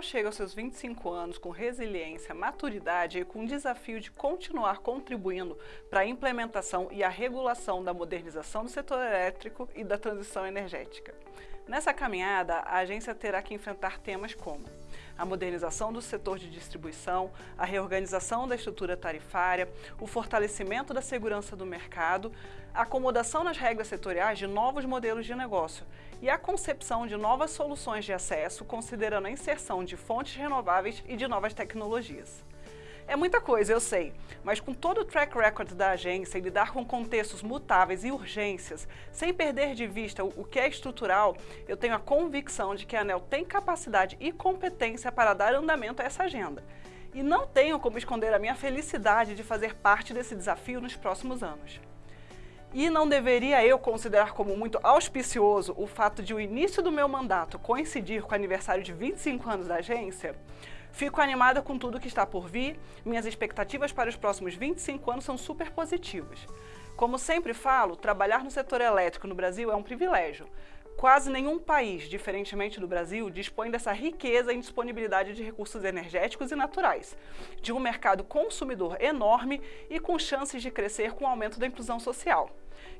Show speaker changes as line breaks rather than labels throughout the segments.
chega aos seus 25 anos com resiliência, maturidade e com o desafio de continuar contribuindo para a implementação e a regulação da modernização do setor elétrico e da transição energética. Nessa caminhada, a agência terá que enfrentar temas como a modernização do setor de distribuição, a reorganização da estrutura tarifária, o fortalecimento da segurança do mercado, a acomodação nas regras setoriais de novos modelos de negócio e a concepção de novas soluções de acesso, considerando a inserção de fontes renováveis e de novas tecnologias. É muita coisa, eu sei, mas com todo o track record da agência e lidar com contextos mutáveis e urgências, sem perder de vista o que é estrutural, eu tenho a convicção de que a ANEL tem capacidade e competência para dar andamento a essa agenda. E não tenho como esconder a minha felicidade de fazer parte desse desafio nos próximos anos. E não deveria eu considerar como muito auspicioso o fato de o início do meu mandato coincidir com o aniversário de 25 anos da agência? Fico animada com tudo que está por vir, minhas expectativas para os próximos 25 anos são super positivas. Como sempre falo, trabalhar no setor elétrico no Brasil é um privilégio. Quase nenhum país, diferentemente do Brasil, dispõe dessa riqueza em disponibilidade de recursos energéticos e naturais, de um mercado consumidor enorme e com chances de crescer com o aumento da inclusão social.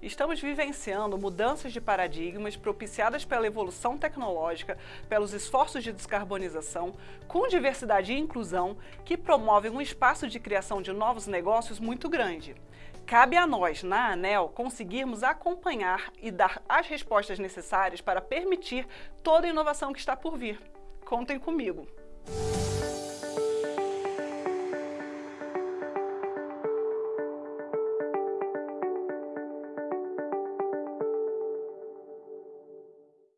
Estamos vivenciando mudanças de paradigmas propiciadas pela evolução tecnológica, pelos esforços de descarbonização, com diversidade e inclusão, que promovem um espaço de criação de novos negócios muito grande. Cabe a nós, na ANEL, conseguirmos acompanhar e dar as respostas necessárias para permitir toda a inovação que está por vir. Contem comigo!